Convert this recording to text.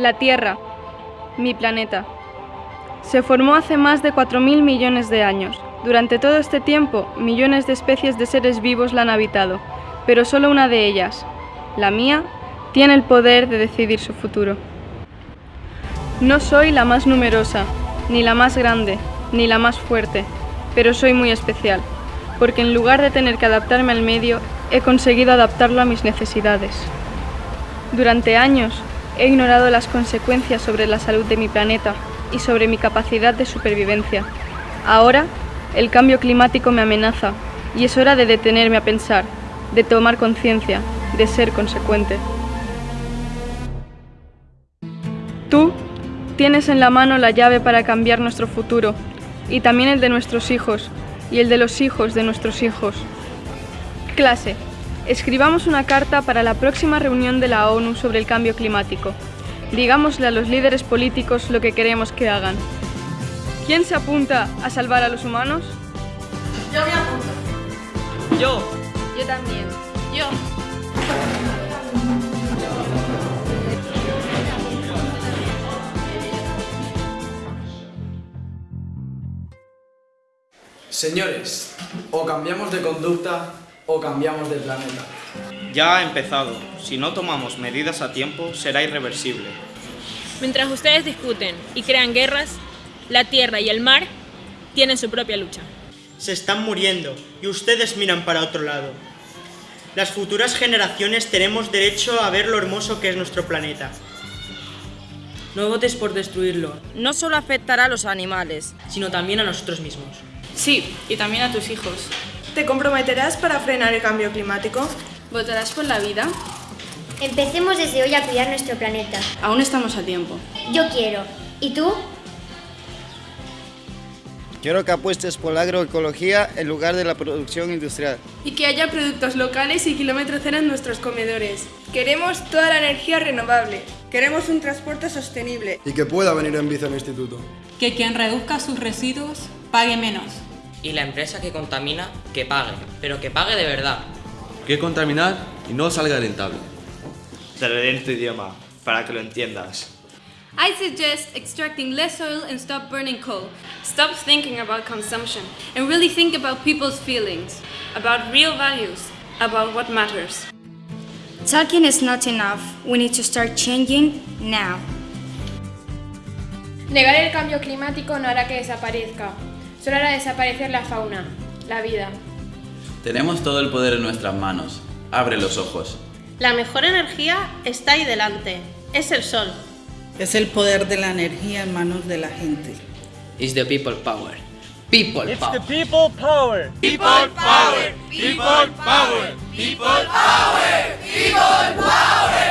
La Tierra, mi planeta. Se formó hace más de 4.000 millones de años. Durante todo este tiempo, millones de especies de seres vivos la han habitado, pero solo una de ellas, la mía, tiene el poder de decidir su futuro. No soy la más numerosa, ni la más grande, ni la más fuerte, pero soy muy especial, porque en lugar de tener que adaptarme al medio, he conseguido adaptarlo a mis necesidades. Durante años he ignorado las consecuencias sobre la salud de mi planeta y sobre mi capacidad de supervivencia. Ahora, el cambio climático me amenaza y es hora de detenerme a pensar, de tomar conciencia, de ser consecuente. Tú tienes en la mano la llave para cambiar nuestro futuro y también el de nuestros hijos y el de los hijos de nuestros hijos. Clase. Escribamos una carta para la próxima reunión de la ONU sobre el cambio climático. Digámosle a los líderes políticos lo que queremos que hagan. ¿Quién se apunta a salvar a los humanos? Yo me apunto. Yo. Yo también. Yo. Señores, o cambiamos de conducta o cambiamos de planeta. Ya ha empezado. Si no tomamos medidas a tiempo, será irreversible. Mientras ustedes discuten y crean guerras, la tierra y el mar tienen su propia lucha. Se están muriendo y ustedes miran para otro lado. Las futuras generaciones tenemos derecho a ver lo hermoso que es nuestro planeta. No votes por destruirlo. No solo afectará a los animales, sino también a nosotros mismos. Sí, y también a tus hijos. ¿Te comprometerás para frenar el cambio climático? ¿Votarás por la vida? Empecemos desde hoy a cuidar nuestro planeta. Aún estamos a tiempo. Yo quiero. ¿Y tú? Quiero que apuestes por la agroecología en lugar de la producción industrial. Y que haya productos locales y kilómetro cero en nuestros comedores. Queremos toda la energía renovable. Queremos un transporte sostenible. Y que pueda venir en bici al instituto. Que quien reduzca sus residuos pague menos. Y la empresa que contamina, que pague, pero que pague de verdad. Que contaminar y no salga rentable. Te lo diré en tu idioma, para que lo entiendas. I suggest extracting less oil and stop burning coal. Stop thinking about consumption and really think about people's feelings, about real values, about what matters. Talking is not enough. We need to start changing now. Negar el cambio climático no hará que desaparezca. Solo hará desaparecer la fauna, la vida. Tenemos todo el poder en nuestras manos. Abre los ojos. La mejor energía está ahí delante. Es el sol. Es el poder de la energía en manos de la gente. It's the people power. People It's power. the people power. People power. People power. People power. People power.